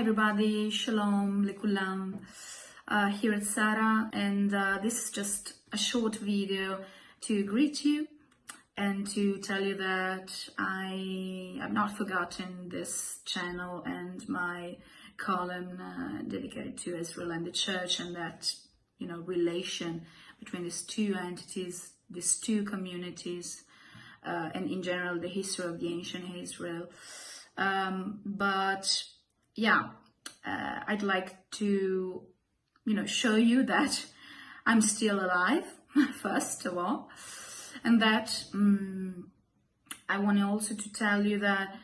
everybody, shalom, lekulam, uh, here at Sarah and uh, this is just a short video to greet you and to tell you that I have not forgotten this channel and my column uh, dedicated to Israel and the church and that, you know, relation between these two entities, these two communities, uh, and in general the history of the ancient Israel. Um, but yeah, uh, I'd like to, you know, show you that I'm still alive, first of all, and that um, I want also to tell you that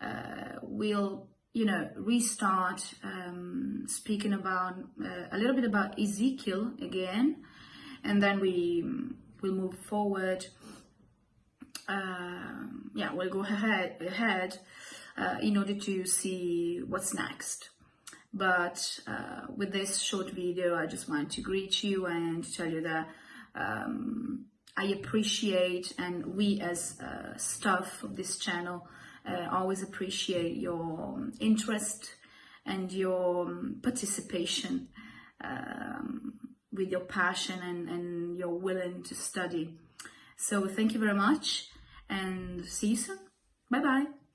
uh, we'll, you know, restart um, speaking about uh, a little bit about Ezekiel again, and then we will move forward. Uh, yeah, we'll go ahead ahead uh, in order to see what's next. But uh, with this short video, I just want to greet you and tell you that um, I appreciate and we as uh, staff of this channel uh, always appreciate your interest and your um, participation um, with your passion and, and you're willing to study. So thank you very much and see you soon. Bye bye.